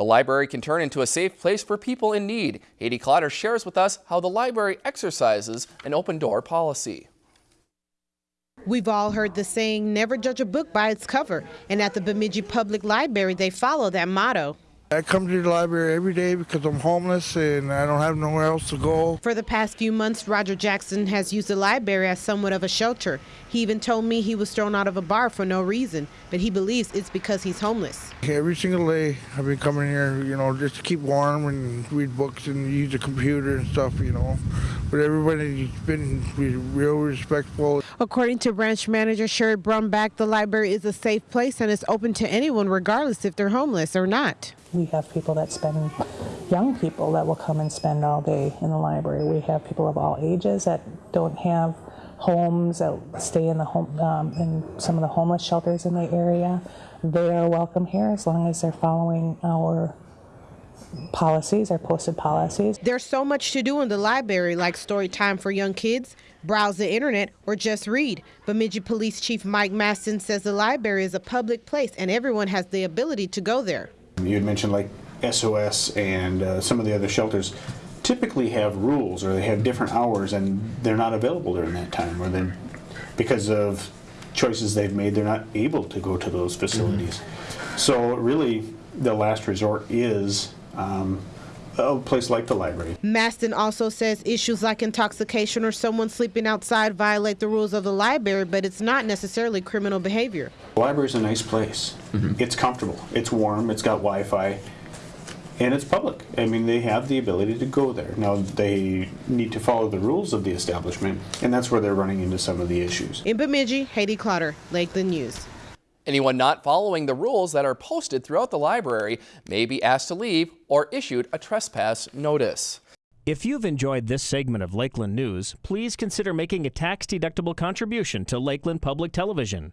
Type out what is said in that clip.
The library can turn into a safe place for people in need. Haiti Clotter shares with us how the library exercises an open door policy. We've all heard the saying, never judge a book by its cover. And at the Bemidji Public Library, they follow that motto. I come to the library every day because I'm homeless and I don't have nowhere else to go. For the past few months, Roger Jackson has used the library as somewhat of a shelter. He even told me he was thrown out of a bar for no reason, but he believes it's because he's homeless. Every single day I've been coming here, you know, just to keep warm and read books and use the computer and stuff, you know. But everybody's been real respectful. According to branch manager Sherry Brumback, the library is a safe place and it's open to anyone regardless if they're homeless or not. We have people that spend, young people that will come and spend all day in the library. We have people of all ages that don't have homes, that stay in the home, um, in some of the homeless shelters in the area. They are welcome here as long as they're following our policies, our posted policies. There's so much to do in the library, like story time for young kids, browse the internet, or just read. Bemidji Police Chief Mike Mastin says the library is a public place and everyone has the ability to go there. You had mentioned like SOS and uh, some of the other shelters typically have rules or they have different hours and they're not available during that time or then because of choices they've made they're not able to go to those facilities. Mm -hmm. So really the last resort is um, a place like the library. Mastin also says issues like intoxication or someone sleeping outside violate the rules of the library, but it's not necessarily criminal behavior. The library is a nice place. Mm -hmm. It's comfortable. It's warm. It's got Wi-Fi. And it's public. I mean, they have the ability to go there. Now, they need to follow the rules of the establishment, and that's where they're running into some of the issues. In Bemidji, Haiti Clotter, Lakeland News. Anyone not following the rules that are posted throughout the library may be asked to leave or issued a trespass notice. If you've enjoyed this segment of Lakeland News, please consider making a tax-deductible contribution to Lakeland Public Television.